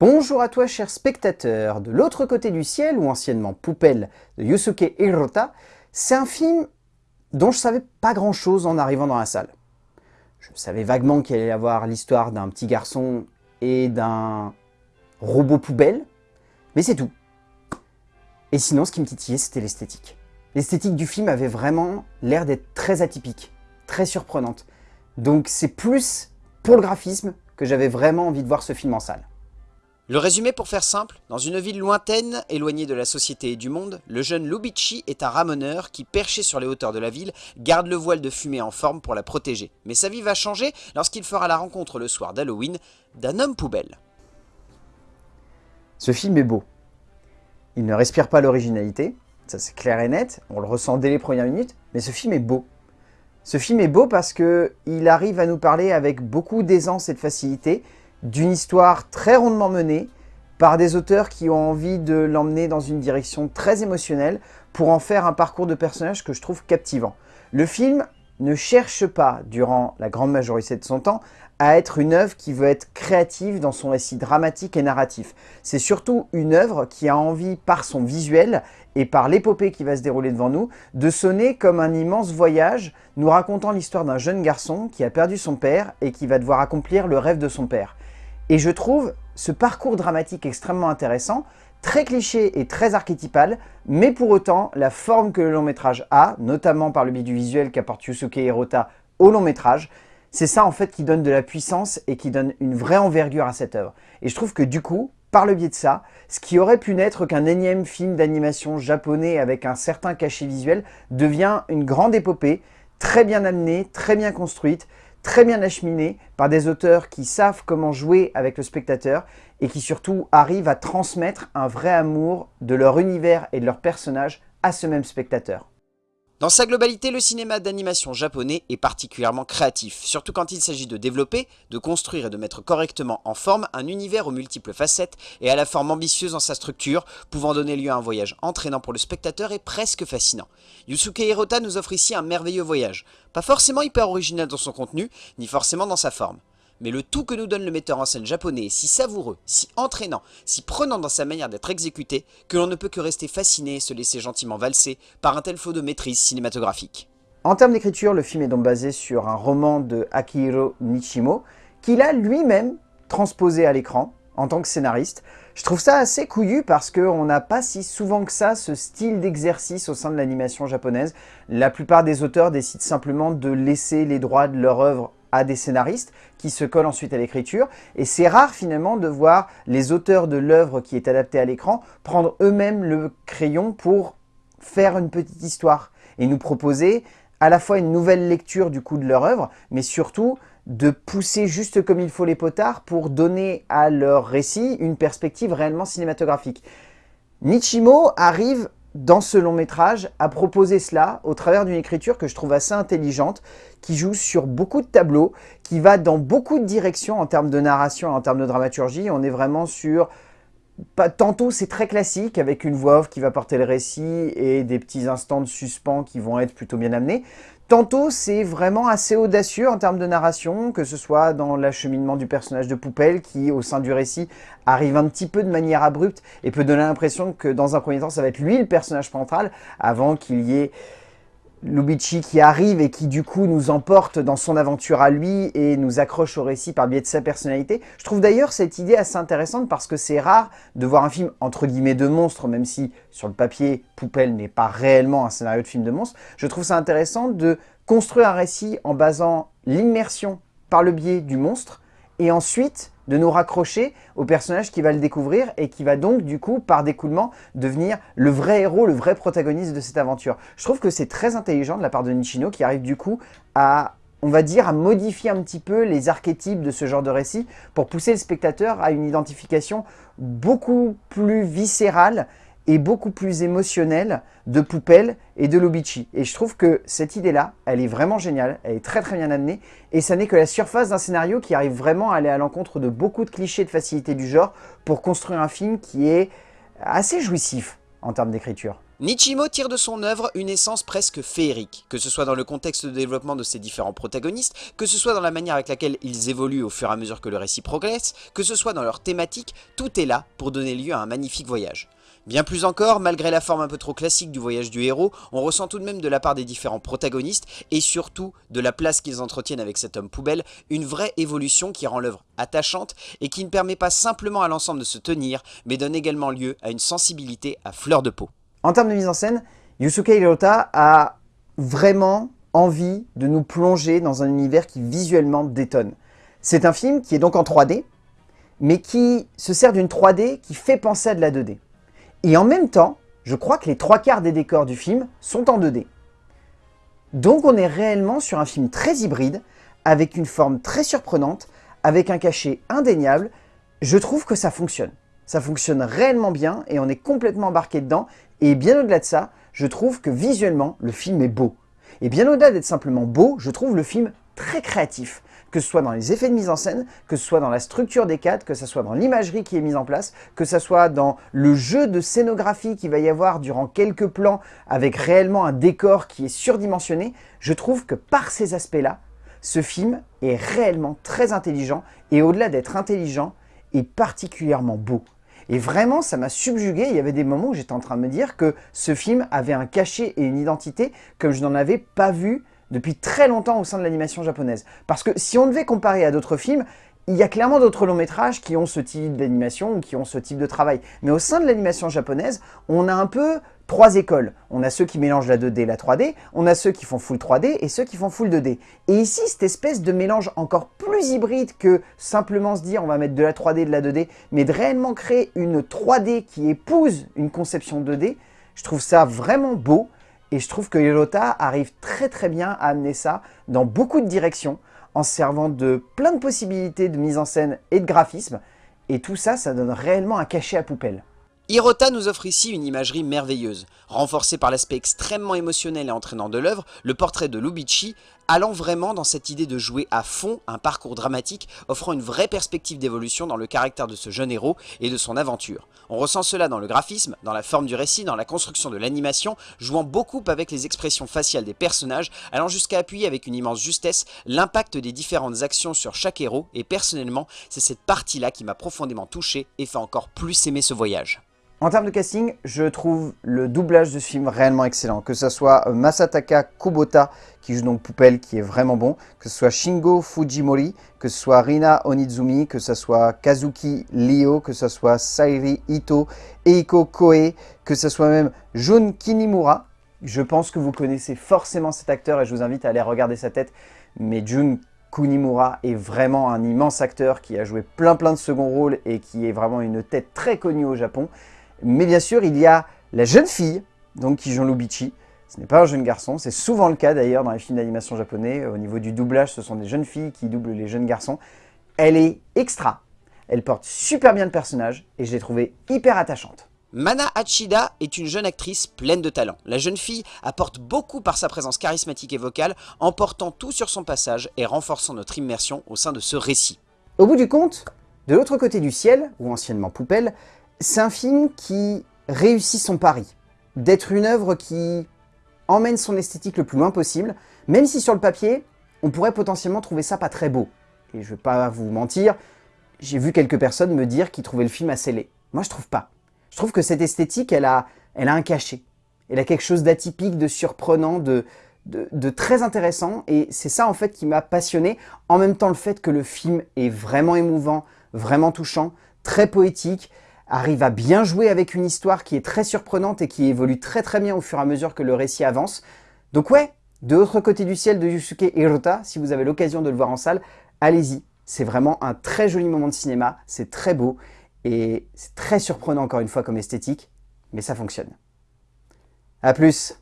Bonjour à toi cher spectateur, de l'autre côté du ciel, ou anciennement Poupelle de Yusuke Hirota, c'est un film dont je savais pas grand chose en arrivant dans la salle. Je savais vaguement qu'il allait y avoir l'histoire d'un petit garçon et d'un robot poubelle, mais c'est tout. Et sinon, ce qui me titillait, c'était l'esthétique. L'esthétique du film avait vraiment l'air d'être très atypique, très surprenante. Donc c'est plus pour le graphisme que j'avais vraiment envie de voir ce film en salle. Le résumé pour faire simple, dans une ville lointaine, éloignée de la société et du monde, le jeune Lubici est un ramoneur qui, perché sur les hauteurs de la ville, garde le voile de fumée en forme pour la protéger. Mais sa vie va changer lorsqu'il fera la rencontre le soir d'Halloween d'un homme poubelle. Ce film est beau. Il ne respire pas l'originalité, ça c'est clair et net, on le ressent dès les premières minutes, mais ce film est beau. Ce film est beau parce qu'il arrive à nous parler avec beaucoup d'aisance et de facilité, d'une histoire très rondement menée par des auteurs qui ont envie de l'emmener dans une direction très émotionnelle pour en faire un parcours de personnage que je trouve captivant. Le film ne cherche pas, durant la grande majorité de son temps, à être une œuvre qui veut être créative dans son récit dramatique et narratif. C'est surtout une œuvre qui a envie, par son visuel et par l'épopée qui va se dérouler devant nous, de sonner comme un immense voyage, nous racontant l'histoire d'un jeune garçon qui a perdu son père et qui va devoir accomplir le rêve de son père. Et je trouve ce parcours dramatique extrêmement intéressant, très cliché et très archétypal, mais pour autant, la forme que le long métrage a, notamment par le biais du visuel qu'apporte Yusuke Hirota au long métrage, c'est ça en fait qui donne de la puissance et qui donne une vraie envergure à cette œuvre. Et je trouve que du coup, par le biais de ça, ce qui aurait pu n'être qu'un énième film d'animation japonais avec un certain cachet visuel devient une grande épopée, très bien amenée, très bien construite, très bien acheminé par des auteurs qui savent comment jouer avec le spectateur et qui surtout arrivent à transmettre un vrai amour de leur univers et de leurs personnages à ce même spectateur. Dans sa globalité, le cinéma d'animation japonais est particulièrement créatif, surtout quand il s'agit de développer, de construire et de mettre correctement en forme un univers aux multiples facettes et à la forme ambitieuse dans sa structure, pouvant donner lieu à un voyage entraînant pour le spectateur et presque fascinant. Yusuke Hirota nous offre ici un merveilleux voyage, pas forcément hyper original dans son contenu, ni forcément dans sa forme mais le tout que nous donne le metteur en scène japonais est si savoureux, si entraînant, si prenant dans sa manière d'être exécuté, que l'on ne peut que rester fasciné et se laisser gentiment valser par un tel faux de maîtrise cinématographique. En termes d'écriture, le film est donc basé sur un roman de Akihiro Nishimo, qu'il a lui-même transposé à l'écran en tant que scénariste. Je trouve ça assez couillu parce qu'on n'a pas si souvent que ça ce style d'exercice au sein de l'animation japonaise. La plupart des auteurs décident simplement de laisser les droits de leur œuvre à des scénaristes qui se collent ensuite à l'écriture. Et c'est rare finalement de voir les auteurs de l'œuvre qui est adaptée à l'écran prendre eux-mêmes le crayon pour faire une petite histoire et nous proposer à la fois une nouvelle lecture du coup de leur œuvre, mais surtout de pousser juste comme il faut les potards pour donner à leur récit une perspective réellement cinématographique. Nichimo arrive dans ce long métrage, à proposer cela au travers d'une écriture que je trouve assez intelligente, qui joue sur beaucoup de tableaux, qui va dans beaucoup de directions en termes de narration, en termes de dramaturgie. On est vraiment sur... Tantôt c'est très classique avec une voix off qui va porter le récit et des petits instants de suspens qui vont être plutôt bien amenés. Tantôt, c'est vraiment assez audacieux en termes de narration, que ce soit dans l'acheminement du personnage de Poupelle qui, au sein du récit, arrive un petit peu de manière abrupte et peut donner l'impression que dans un premier temps, ça va être lui le personnage central avant qu'il y ait Lubici qui arrive et qui du coup nous emporte dans son aventure à lui et nous accroche au récit par biais de sa personnalité. Je trouve d'ailleurs cette idée assez intéressante parce que c'est rare de voir un film entre guillemets de monstre, même si sur le papier Poupelle n'est pas réellement un scénario de film de monstre. Je trouve ça intéressant de construire un récit en basant l'immersion par le biais du monstre et ensuite de nous raccrocher au personnage qui va le découvrir et qui va donc, du coup, par découlement, devenir le vrai héros, le vrai protagoniste de cette aventure. Je trouve que c'est très intelligent de la part de Nishino qui arrive du coup à on va dire, à modifier un petit peu les archétypes de ce genre de récit pour pousser le spectateur à une identification beaucoup plus viscérale beaucoup plus émotionnelle de Poupelle et de Lubici. Et je trouve que cette idée-là, elle est vraiment géniale, elle est très très bien amenée, et ça n'est que la surface d'un scénario qui arrive vraiment à aller à l'encontre de beaucoup de clichés de facilité du genre pour construire un film qui est assez jouissif en termes d'écriture. Nichimo tire de son œuvre une essence presque féerique, que ce soit dans le contexte de développement de ses différents protagonistes, que ce soit dans la manière avec laquelle ils évoluent au fur et à mesure que le récit progresse, que ce soit dans leur thématique, tout est là pour donner lieu à un magnifique voyage. Bien plus encore, malgré la forme un peu trop classique du voyage du héros, on ressent tout de même de la part des différents protagonistes, et surtout de la place qu'ils entretiennent avec cet homme poubelle, une vraie évolution qui rend l'œuvre attachante et qui ne permet pas simplement à l'ensemble de se tenir, mais donne également lieu à une sensibilité à fleur de peau. En termes de mise en scène, Yusuke Hirota a vraiment envie de nous plonger dans un univers qui visuellement détonne. C'est un film qui est donc en 3D, mais qui se sert d'une 3D qui fait penser à de la 2D. Et en même temps, je crois que les trois quarts des décors du film sont en 2D. Donc on est réellement sur un film très hybride, avec une forme très surprenante, avec un cachet indéniable. Je trouve que ça fonctionne. Ça fonctionne réellement bien et on est complètement embarqué dedans. Et bien au-delà de ça, je trouve que visuellement, le film est beau. Et bien au-delà d'être simplement beau, je trouve le film très créatif que ce soit dans les effets de mise en scène, que ce soit dans la structure des cadres, que ce soit dans l'imagerie qui est mise en place, que ce soit dans le jeu de scénographie qu'il va y avoir durant quelques plans avec réellement un décor qui est surdimensionné, je trouve que par ces aspects-là, ce film est réellement très intelligent et au-delà d'être intelligent, est particulièrement beau. Et vraiment, ça m'a subjugué. Il y avait des moments où j'étais en train de me dire que ce film avait un cachet et une identité comme je n'en avais pas vu depuis très longtemps au sein de l'animation japonaise. Parce que si on devait comparer à d'autres films, il y a clairement d'autres longs métrages qui ont ce type d'animation ou qui ont ce type de travail. Mais au sein de l'animation japonaise, on a un peu trois écoles. On a ceux qui mélangent la 2D et la 3D, on a ceux qui font full 3D et ceux qui font full 2D. Et ici, cette espèce de mélange encore plus hybride que simplement se dire on va mettre de la 3D et de la 2D, mais de réellement créer une 3D qui épouse une conception 2D, je trouve ça vraiment beau. Et je trouve que Hirota arrive très très bien à amener ça dans beaucoup de directions, en servant de plein de possibilités de mise en scène et de graphisme. Et tout ça, ça donne réellement un cachet à poubelle. Hirota nous offre ici une imagerie merveilleuse. Renforcée par l'aspect extrêmement émotionnel et entraînant de l'œuvre, le portrait de Lubichi allant vraiment dans cette idée de jouer à fond un parcours dramatique, offrant une vraie perspective d'évolution dans le caractère de ce jeune héros et de son aventure. On ressent cela dans le graphisme, dans la forme du récit, dans la construction de l'animation, jouant beaucoup avec les expressions faciales des personnages, allant jusqu'à appuyer avec une immense justesse l'impact des différentes actions sur chaque héros, et personnellement, c'est cette partie-là qui m'a profondément touché et fait encore plus aimer ce voyage. En termes de casting, je trouve le doublage de ce film réellement excellent. Que ce soit euh, Masataka Kubota, qui joue donc Poupelle, qui est vraiment bon, que ce soit Shingo Fujimori, que ce soit Rina Onizumi, que ce soit Kazuki Lio, que ce soit Sairi Ito, Eiko Koe, que ce soit même Jun Kinimura. Je pense que vous connaissez forcément cet acteur et je vous invite à aller regarder sa tête. Mais Jun Kunimura est vraiment un immense acteur qui a joué plein plein de second rôles et qui est vraiment une tête très connue au Japon. Mais bien sûr, il y a la jeune fille, donc qui joue Lubichi. Ce n'est pas un jeune garçon, c'est souvent le cas d'ailleurs dans les films d'animation japonais. Au niveau du doublage, ce sont des jeunes filles qui doublent les jeunes garçons. Elle est extra, elle porte super bien le personnage et je l'ai trouvée hyper attachante. Mana Hachida est une jeune actrice pleine de talent. La jeune fille apporte beaucoup par sa présence charismatique et vocale, emportant tout sur son passage et renforçant notre immersion au sein de ce récit. Au bout du compte, de l'autre côté du ciel, ou anciennement Poupelle, c'est un film qui réussit son pari, d'être une œuvre qui emmène son esthétique le plus loin possible, même si sur le papier, on pourrait potentiellement trouver ça pas très beau. Et je vais pas vous mentir, j'ai vu quelques personnes me dire qu'ils trouvaient le film assez laid. Moi, je trouve pas. Je trouve que cette esthétique, elle a, elle a un cachet. Elle a quelque chose d'atypique, de surprenant, de, de, de, très intéressant. Et c'est ça, en fait, qui m'a passionné. En même temps, le fait que le film est vraiment émouvant, vraiment touchant, très poétique, arrive à bien jouer avec une histoire qui est très surprenante et qui évolue très très bien au fur et à mesure que le récit avance. Donc ouais, de l'autre côté du ciel de Yusuke Hirota, si vous avez l'occasion de le voir en salle, allez-y. C'est vraiment un très joli moment de cinéma, c'est très beau et c'est très surprenant encore une fois comme esthétique, mais ça fonctionne. A plus